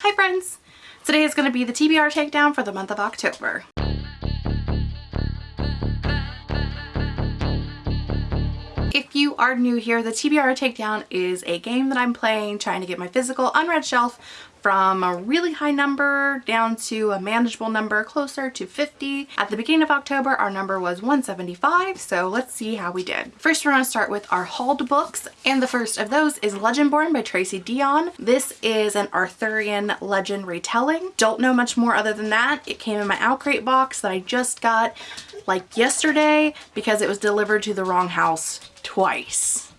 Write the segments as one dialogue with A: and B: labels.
A: Hi friends! Today is going to be the TBR takedown for the month of October. If you are new here, the TBR Takedown is a game that I'm playing trying to get my physical unread shelf from a really high number down to a manageable number closer to 50. At the beginning of October, our number was 175, so let's see how we did. First, we're going to start with our hauled books, and the first of those is Legendborn by Tracy Deonn. This is an Arthurian legend retelling. Don't know much more other than that. It came in my OwlCrate box that I just got like yesterday because it was delivered to the wrong house twice.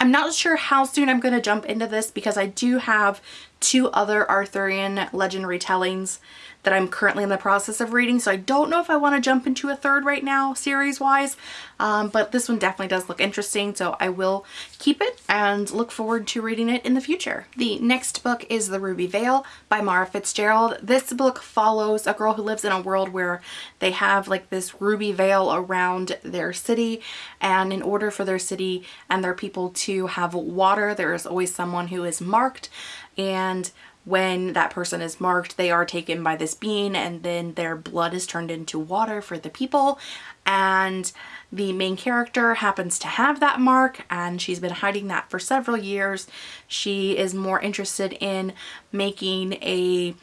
A: I'm not sure how soon I'm going to jump into this because I do have two other Arthurian legend retellings that I'm currently in the process of reading. So I don't know if I want to jump into a third right now series wise, um, but this one definitely does look interesting. So I will keep it and look forward to reading it in the future. The next book is The Ruby Veil by Mara Fitzgerald. This book follows a girl who lives in a world where they have like this ruby veil around their city and in order for their city and their people to have water there is always someone who is marked and when that person is marked they are taken by this being and then their blood is turned into water for the people and the main character happens to have that mark and she's been hiding that for several years. She is more interested in making a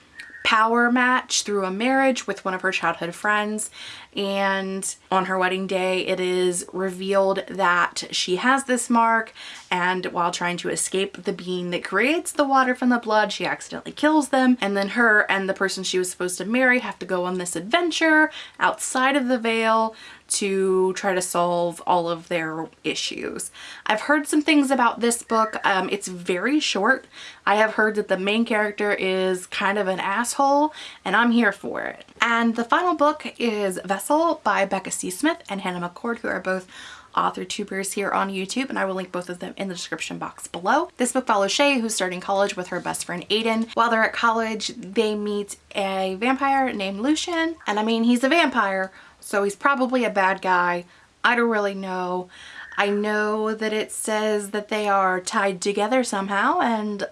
A: power match through a marriage with one of her childhood friends. And on her wedding day it is revealed that she has this mark. And while trying to escape the being that creates the water from the blood she accidentally kills them. And then her and the person she was supposed to marry have to go on this adventure outside of the veil to try to solve all of their issues. I've heard some things about this book. Um, it's very short. I have heard that the main character is kind of an asshole and I'm here for it. And the final book is Vessel by Becca C. Smith and Hannah McCord who are both author tubers here on YouTube and I will link both of them in the description box below. This book follows Shay who's starting college with her best friend Aiden. While they're at college they meet a vampire named Lucian and I mean he's a vampire so he's probably a bad guy. I don't really know. I know that it says that they are tied together somehow and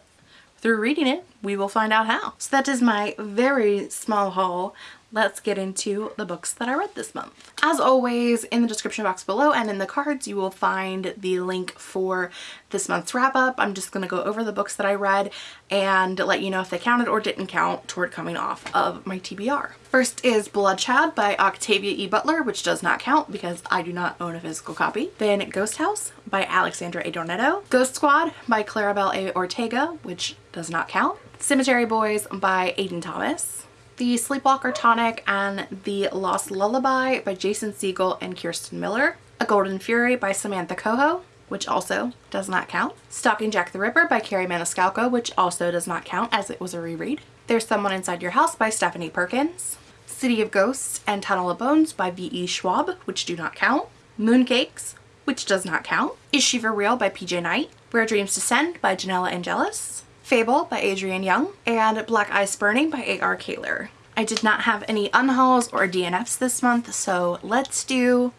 A: through reading it we will find out how. So that is my very small haul let's get into the books that I read this month. As always, in the description box below and in the cards, you will find the link for this month's wrap up. I'm just going to go over the books that I read and let you know if they counted or didn't count toward coming off of my TBR. First is Bloodchild by Octavia E. Butler, which does not count because I do not own a physical copy. Then Ghost House by Alexandra Adornetto. Ghost Squad by Claribel A. Ortega, which does not count. Cemetery Boys by Aiden Thomas the Sleepwalker Tonic and The Lost Lullaby by Jason Segel and Kirsten Miller. A Golden Fury by Samantha Cohoe, which also does not count. Stalking Jack the Ripper by Kerri Maniscalco, which also does not count as it was a reread. There's Someone Inside Your House by Stephanie Perkins. City of Ghosts and Tunnel of Bones by V.E. Schwab, which do not count. Mooncakes, which does not count. Is She For Real by PJ Night. Where Dreams Descend by Janella Angeles. Fable by Adrienne Young, and Black Ice Burning by A.R. Kahler. I did not have any unhauls or DNFs this month, so let's do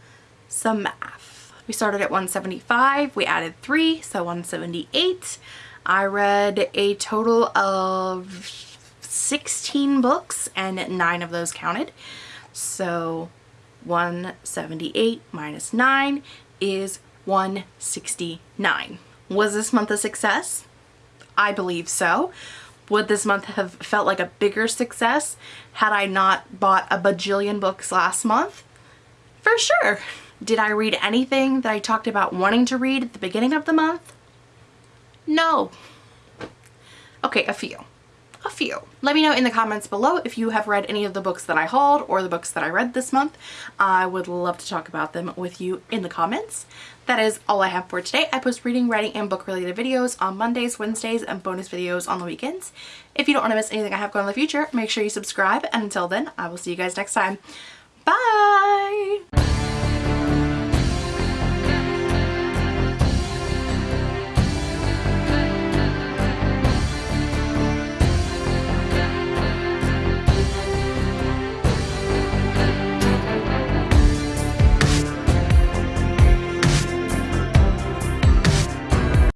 A: some math. We started at 175, we added 3, so 178. I read a total of 16 books and 9 of those counted. So 178 minus 9 is 169. Was this month a success? I believe so. Would this month have felt like a bigger success had I not bought a bajillion books last month? For sure. Did I read anything that I talked about wanting to read at the beginning of the month? No. Okay, a few a few. Let me know in the comments below if you have read any of the books that I hauled or the books that I read this month. I would love to talk about them with you in the comments. That is all I have for today. I post reading, writing, and book related videos on Mondays, Wednesdays, and bonus videos on the weekends. If you don't want to miss anything I have going in the future, make sure you subscribe. And until then, I will see you guys next time. Bye!